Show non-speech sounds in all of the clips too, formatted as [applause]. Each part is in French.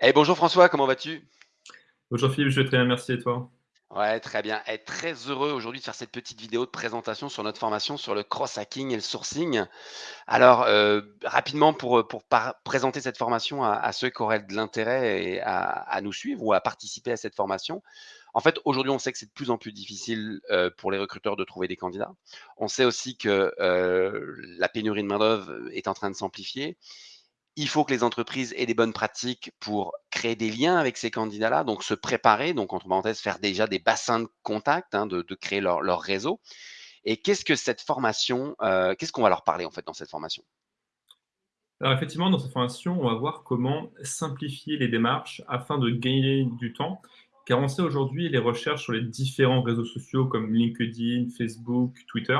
Eh, bonjour François, comment vas-tu? Bonjour Philippe, je vais très bien, merci et toi? Ouais, très bien. Eh, très heureux aujourd'hui de faire cette petite vidéo de présentation sur notre formation sur le cross-hacking et le sourcing. Alors, heu, rapidement pour, heu, pour présenter cette formation à à ceux qui auraient de l'intérêt et à à nous suivre ou à participer à cette formation. En fait, aujourd'hui, on sait que c'est de plus en plus difficile, heu, pour les recruteurs de trouver des candidats. On sait aussi que, la pénurie de main-d'œuvre est en train de s'amplifier. Il faut que les entreprises aient des bonnes pratiques pour créer des liens avec ces candidats-là, donc se préparer, donc entre parenthèses, faire déjà des bassins de contact, hein, de créer leur réseau et qu'est-ce que cette formation, heu, qu'est-ce qu'on va leur parler, en fait, dans cette formation? Alors effectivement, dans cette formation, on va voir comment simplifier les démarches afin de gagner du temps, car on sait aujourd'hui, les recherches sur les différents réseaux sociaux comme LinkedIn, Facebook, Twitter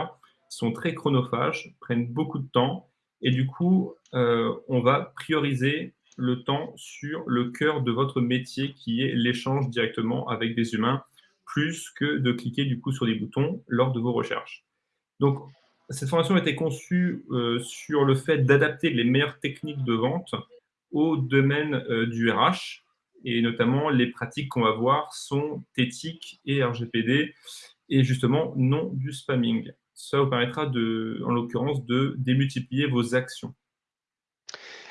sont très chronophages, prennent beaucoup de temps et du coup, heu, on va prioriser le temps sur le cœur de votre métier qui est l'échange directement avec des humains, plus que de cliquer du coup sur des boutons lors de vos recherches. Donc cette formation a été conçue, heu, sur le fait d'adapter les meilleures techniques de vente au domaine, heu, du RH et notamment les pratiques qu'on va voir sont éthiques et RGPD et justement non du spamming. Ça vous permettra de en l'occurrence, de démultiplier vos actions.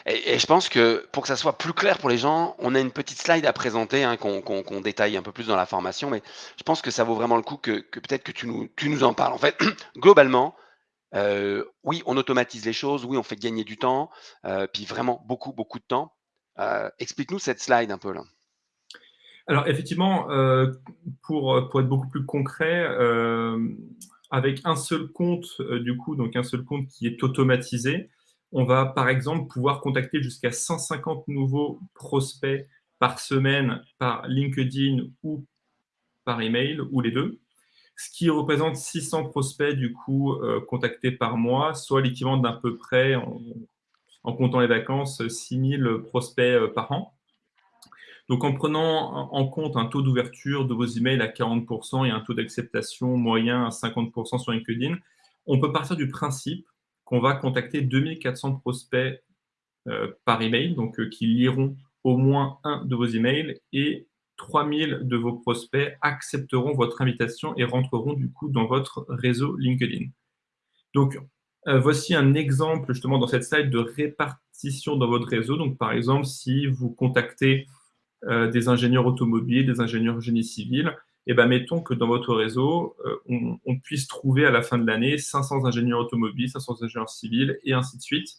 Et et je pense que pour que ça soit plus clair pour les gens, on a une petite slide à présenter, hein, qu'on détaille un peu plus dans la formation, mais je pense que ça vaut vraiment le coup que que peut-être que tu nous tu nous en parles. En fait, [clears throat] globalement, heu, oui, on automatise les choses, oui, on fait gagner du temps, heu, puis vraiment beaucoup, beaucoup de temps. Heu, explique-nous cette slide un peu là. Alors effectivement, pour, être beaucoup plus concret, avec un seul compte, heu, du coup, donc un seul compte qui est automatisé, on va par exemple pouvoir contacter jusqu'à 150 nouveaux prospects par semaine, par LinkedIn ou par email ou les 2. Ce qui représente 600 prospects du coup, heu, contactés par mois, soit l'équivalent d'à peu près en en comptant les vacances, 6000 prospects, heu, par an. Donc en prenant en compte un taux d'ouverture de vos emails à 40% et un taux d'acceptation moyen à 50% sur LinkedIn, on peut partir du principe qu'on va contacter 2400 prospects, heu, par email, donc heu, qui liront au moins 1 de vos emails et 3000 de vos prospects accepteront votre invitation et rentreront du coup dans votre réseau LinkedIn. Donc, heu, voici un exemple justement dans cette slide de répartition dans votre réseau. Donc par exemple, si vous contactez, heu, des ingénieurs automobiles, des ingénieurs génie civil et bah, mettons que dans votre réseau, heu, on puisse trouver à la fin de l'année 500 ingénieurs automobiles, 500 ingénieurs civils et ainsi de suite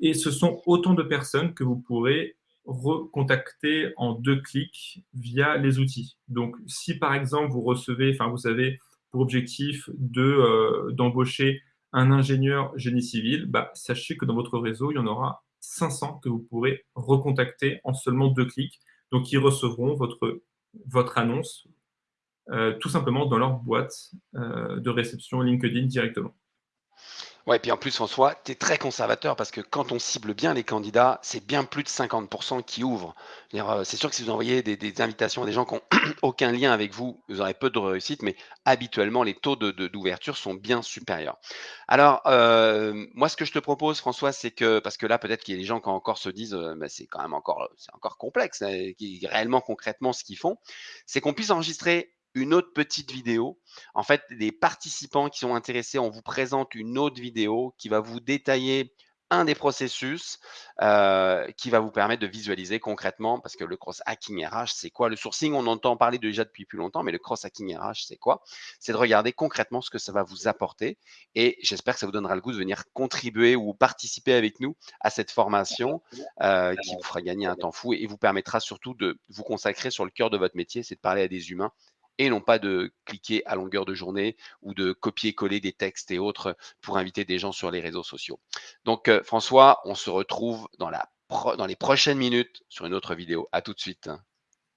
et ce sont autant de personnes que vous pourrez recontacter en 2 clics via les outils. Donc si par exemple vous recevez enfin vous avez pour objectif de, heu, d'embaucher un ingénieur génie civil, bah, sachez que dans votre réseau, il y en aura 500 que vous pourrez recontacter en seulement 2 clics. Donc ils recevront votre annonce, heu, tout simplement dans leur boîte, heu, de réception LinkedIn directement. Ouais, puis en plus en soi, tu es très conservateur parce que quand on cible bien les candidats, c'est bien plus de 50% qui ouvrent. Heu, c'est sûr que si vous envoyez des invitations à des gens qui ont [clears throat] aucun lien avec vous, vous aurez peu de réussite, mais habituellement les taux de de d'ouverture sont bien supérieurs. Alors, hem, moi ce que je te propose François, c'est que parce que là peut-être qu'il y a des gens qui encore se disent, heu, bah, c'est quand même encore, encore complexe, qui réellement concrètement ce qu'ils font, c'est qu'on puisse enregistrer une autre petite vidéo. En fait, les participants qui sont intéressés, on vous présente une autre vidéo qui va vous détailler un des processus, heu, qui va vous permettre de visualiser concrètement parce que le cross hacking RH, c'est quoi? Le sourcing, on entend parler déjà depuis plus longtemps, mais le cross hacking RH, c'est quoi? C'est de regarder concrètement ce que ça va vous apporter et j'espère que ça vous donnera le goût de venir contribuer ou participer avec nous à cette formation, heu, qui vous fera gagner un temps fou et vous permettra surtout de vous consacrer sur le cœur de votre métier, c'est de parler à des humains et non pas de cliquer à longueur de journée ou de copier-coller des textes et autres pour inviter des gens sur les réseaux sociaux. Donc, heu, François, on se retrouve dans les prochaines minutes sur une autre vidéo. À tout de suite.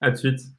À de suite.